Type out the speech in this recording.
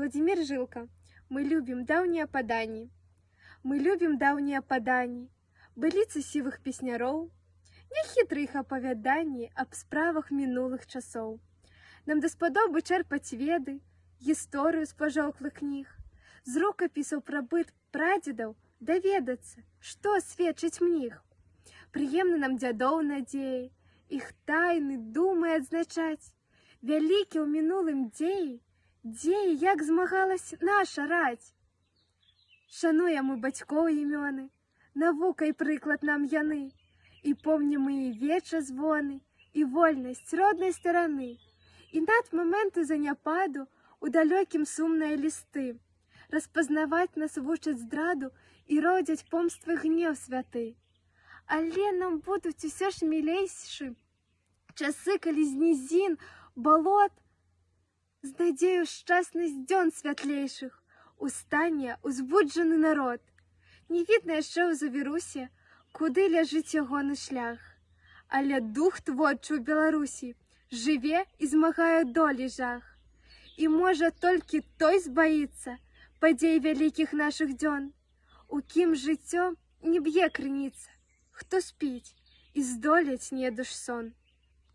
Владимир Жилка. Мы любим даўнія паданні. Мы любім даўнія паданні, быліцы сівых песняроў, няхітры іх апавяданні аб справах мінулых часоў. Нам даспадобы чэрпаць веды, гісторыю з пажоўклых кніг, з рукапісаў пра быт прадзедаў даведацца, што сведчыць мніх. Прыемны нам дзядоў надзеі, іх тайны думы адзначаць, вялікі ў мінулым дзеі, дзеі, як змагалась наша раць. Шануем мы бацькоў імёны, навукай прыклад нам яны, і помнім мы і веча звоны, і вольнасць роднай стараны, і над моменту заняпаду у далёкім сумныя лісты. Распазнаваць нас вучаць здраду і родзяць помствы гнев святы. Але нам будуць усё ж мілейшы часы, калі з нізін, балот, з надзею шчаснасць дзён святлейшых, устане узбуджаны народ. Не відна яшчэ ў завірусе, куды ляжыць ягоны шлях. Але дух творчы ў Беларусі жыве і змагае долі жах. І можа толькі той збаіцца падзей вялікіх нашых дзён, у кім жыццё не б'е крыніца, хто спіць і здолець недуш сон.